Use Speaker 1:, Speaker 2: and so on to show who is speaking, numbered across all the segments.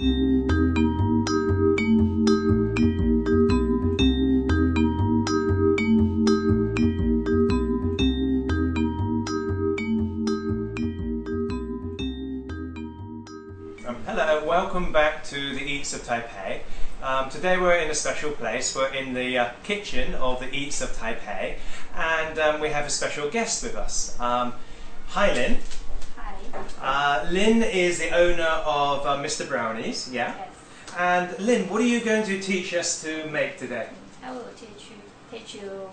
Speaker 1: Um, hello, welcome back to the Eats of Taipei. Um, today we're in a special place. We're in the uh, kitchen of the Eats of Taipei, and um, we have a special guest with us. Um, hi, Lin. Uh, Lin is the owner of uh, Mr. Brownies, yeah.
Speaker 2: Yes.
Speaker 1: And Lin, what are you going to teach us to make today?
Speaker 2: I will teach you teach you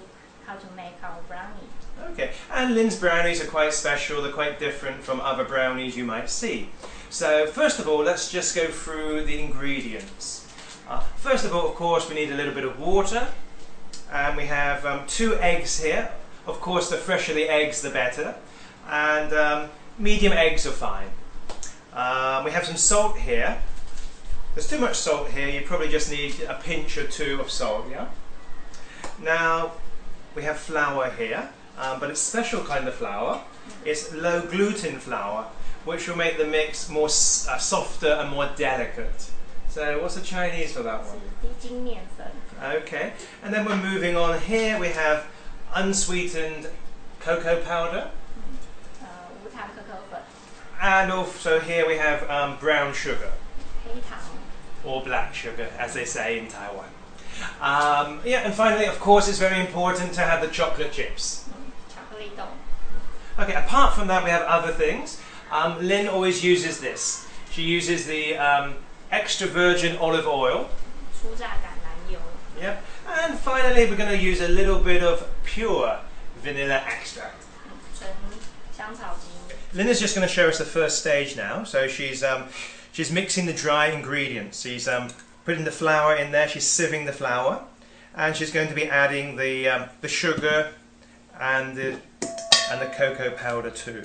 Speaker 2: how to make our brownie.
Speaker 1: Okay, and Lin's brownies are quite special, they're quite different from other brownies you might see. So, first of all, let's just go through the ingredients. Uh, first of all, of course, we need a little bit of water, and we have um, two eggs here. Of course, the fresher the eggs, the better, and um, medium eggs are fine. Um, we have some salt here. There's too much salt here, you probably just need a pinch or two of salt, yeah? Now, we have flour here, um, but it's special kind of flour. It's low gluten flour, which will make the mix more uh, softer and more delicate. So what's the Chinese for that one? Okay, and then we're moving on here. We have unsweetened cocoa powder. And also here we have um, brown sugar. Or black sugar, as they say in Taiwan. Um, yeah, and finally, of course, it's very important to have the chocolate chips. Okay, apart from that, we have other things. Um, Lynn always uses this. She uses the um, extra virgin olive oil. Yep. And finally, we're going to use a little bit of pure vanilla extract. Linda's just going to show us the first stage now. So she's um, she's mixing the dry ingredients. She's um, putting the flour in there. She's sieving the flour, and she's going to be adding the um, the sugar and the and the cocoa powder too.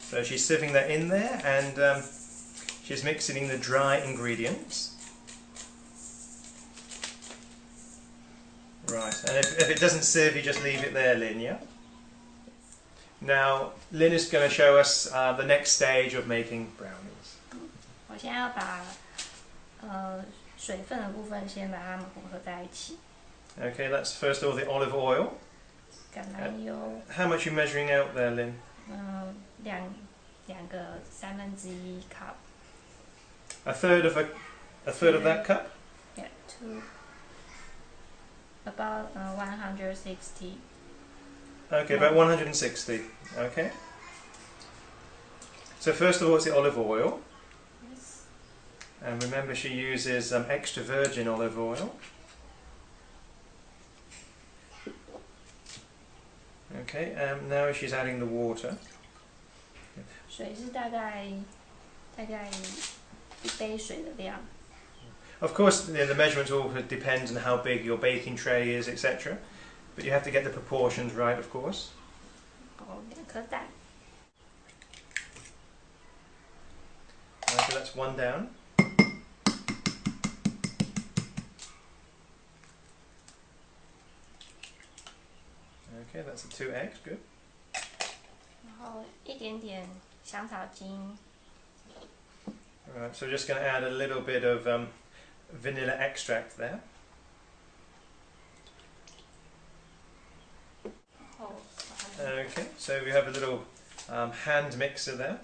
Speaker 1: So she's sieving that in there and um, she's mixing the dry ingredients. Right, and if, if it doesn't sieve, you just leave it there, Lynn, yeah? Now, Lynn is going to show us uh, the next stage of making brownies.
Speaker 2: 我现在要把呃水分的部分先把它们混合在一起，
Speaker 1: Okay, that's first of all the olive oil.
Speaker 2: 橄榄油，
Speaker 1: How much are you measuring out there, Lynn?
Speaker 2: 嗯、两两个三分之一 cup，
Speaker 1: A third of a, a third of that cup?
Speaker 2: yeah two about uh, 160
Speaker 1: Okay, about 160. Okay. So first of all, it's the olive oil, and remember she uses um, extra virgin olive oil. Okay, um, now she's adding the water.
Speaker 2: 水是大概大概一杯水的量，
Speaker 1: Of course, the, the measurements all depends on how big your baking tray is, etc. But you have to get the proportions right, of course.
Speaker 2: 然后两颗蛋，
Speaker 1: Okay, that's one down. Okay, that's the two eggs, good.
Speaker 2: 然后一点点香草精，
Speaker 1: Right, so we're just going to add a little bit of um, vanilla extract there. Okay, so we have a little um, hand mixer there.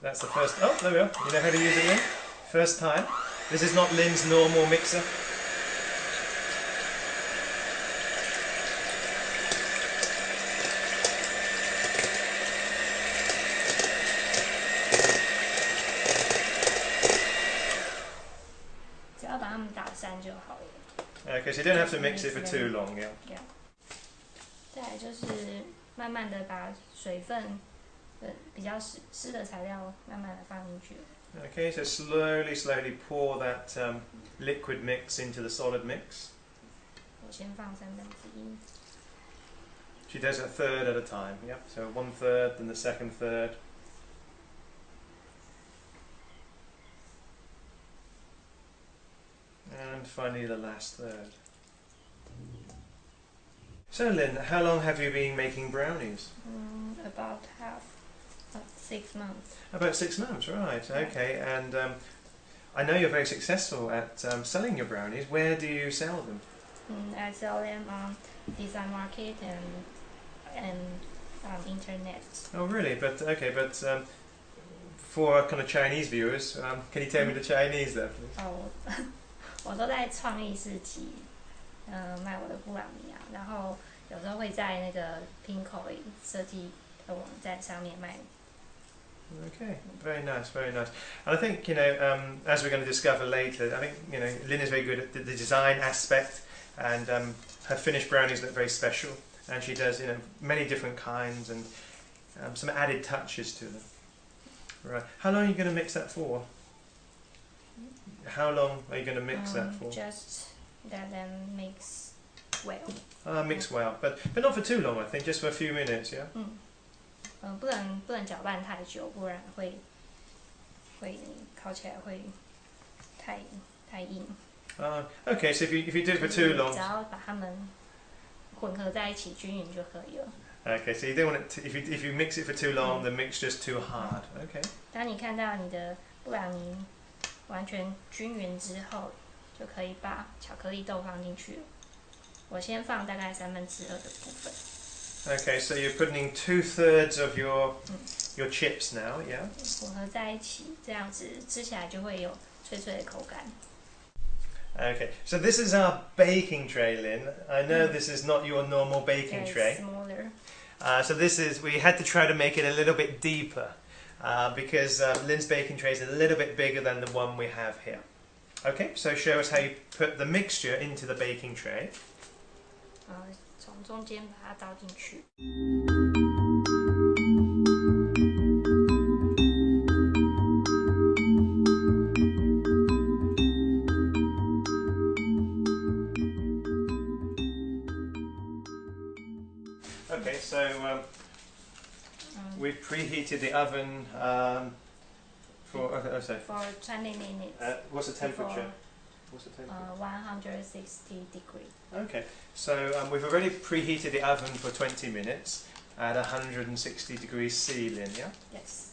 Speaker 1: That's the first, oh, there we are. You know how to use it, Lynn? First time. This is not Lynn's normal mixer. Okay, so you don't have to mix it for too long, yeah.
Speaker 2: 再来就是慢慢的把水分，呃，比较湿湿的材料慢慢的放进去。
Speaker 1: Okay, so slowly, slowly pour that um, liquid mix into the solid mix.
Speaker 2: 我先放三分之一，
Speaker 1: She does it a third at a time, yeah. So one third, then the second third. And finally the last third. So Lynn, how long have you been making brownies?
Speaker 2: Mm, about half, uh, six months.
Speaker 1: About six months, right? Okay, and um, I know you're very successful at um, selling your brownies. Where do you sell them?
Speaker 2: Mm, I sell them on design market and and um, internet.
Speaker 1: Oh, really? But okay, but um, for kind of Chinese viewers, um, can you tell me the Chinese there, please?
Speaker 2: 哦，我我都在创意市集，呃，卖我的布朗尼啊，然后有时候会在那个 Pinko 设计的网站上面卖。
Speaker 1: Okay, very nice, very nice. And I think you know, um, as we're going to discover later, I think you know, Lynn is very good at the, the design aspect, and um, her finished brownies look very special. And she does you know many different kinds and um, some added touches to them. Right. How long are you going to mix that for? How long are you going to mix that
Speaker 2: Um,
Speaker 1: for?
Speaker 2: Just let them mix well.
Speaker 1: Uh, mix well, but but not for too long. I think just for a few minutes. Yeah.
Speaker 2: 嗯，嗯，不能不能搅拌太久，不然会会烤起来会太太硬。
Speaker 1: Uh, okay, so if you if you do it for too
Speaker 2: 只
Speaker 1: long,
Speaker 2: 要把它们混合在一起均匀就可以了。
Speaker 1: okay, so you don't want it to, if you if you mix it for too long, the mixture's too hard. Okay.
Speaker 2: 当你看到你的布朗尼 完全均匀之后，就可以把巧克力豆放进去了。我先放大概三分之二的部分，
Speaker 1: Okay, so you're putting in two thirds of your your chips now, yeah.
Speaker 2: 混合在一起，这样子吃起来就会有脆脆的口感。
Speaker 1: Okay, so this is our baking tray, Lynn. I know this is not your normal baking
Speaker 2: Very
Speaker 1: tray.
Speaker 2: smaller.
Speaker 1: Uh, so this is we had to try to make it a little bit deeper uh, because uh, Lynn's baking tray is a little bit bigger than the one we have here. Okay, so show us how you put the mixture into the baking tray.
Speaker 2: 呃，从中间把它倒进去。
Speaker 1: preheated the oven um, for. Okay, oh, sorry.
Speaker 2: for 20 minutes.
Speaker 1: Uh, what's the temperature?
Speaker 2: For,
Speaker 1: What's the temperature?
Speaker 2: uh, 160 degree.
Speaker 1: Okay, so um, we've already preheated the oven for 20 minutes at 160 degrees C, Lynn, yeah?
Speaker 2: Yes.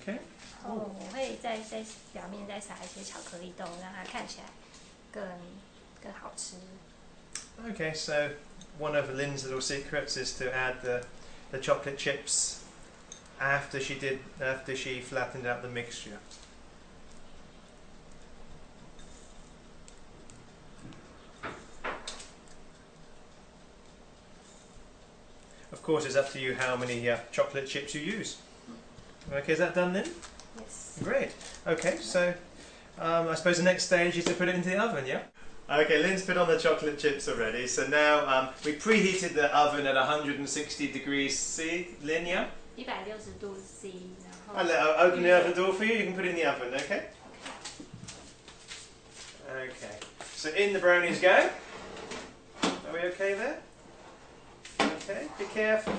Speaker 1: Okay.
Speaker 2: 然后我会在在表面再撒一些巧克力豆，让它看起来更更好吃。
Speaker 1: Okay, so one of Lynn's little secrets is to add the, the chocolate chips after she did after she flattened out the mixture. Of course, it's up to you how many uh, chocolate chips you use. Okay, is that done then?
Speaker 2: Yes.
Speaker 1: Great. Okay, so um, I suppose the next stage is to put it into the oven, yeah? Okay, Lynn's put on the chocolate chips already. So now um, we preheated the oven at 160 degrees C. Lynn, yeah?
Speaker 2: 一百六十度 C，然后
Speaker 1: I'll, I'll open the oven door for you. You can put it in the oven, okay? Okay. So in the brownies go. Are we okay there? Okay, be careful.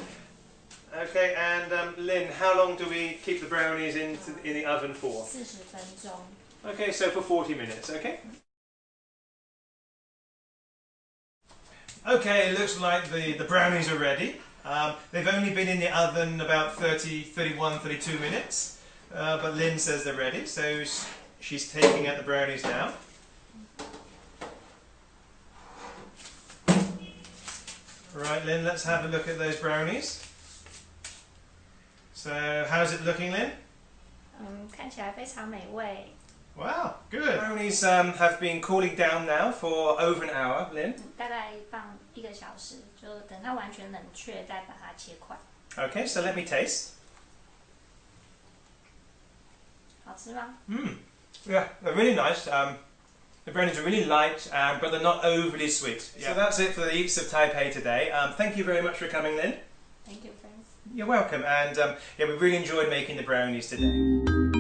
Speaker 1: Okay, and um, Lynn, how long do we keep the brownies in, in the oven for?
Speaker 2: 四十分钟。
Speaker 1: Okay, so for 40 minutes, okay? Okay, it looks like the, the brownies are ready. Um, they've only been in the oven about 30, 31, 32 minutes, uh, but Lynn says they're ready, so sh- she's taking out the brownies now. Right, Lynn, let's have a look at those brownies. So, how's it looking, Lynn?
Speaker 2: 嗯，看起来非常美味。
Speaker 1: Wow, good. Brownies um, have been cooling down now for over an hour, Lynn.
Speaker 2: 嗯大概放一个小时，就等它完全冷却，再把它切块。
Speaker 1: Okay, so let me taste.
Speaker 2: 好吃吗？
Speaker 1: Mmm. Yeah, they're really nice. Um, the brownies are really light, um, but they're not overly sweet. So that's it for the Eats of Taipei today. Um, thank you very much for coming, Lynn.
Speaker 2: Thank you, friends.
Speaker 1: You're welcome. And um, yeah, we really enjoyed making the brownies today.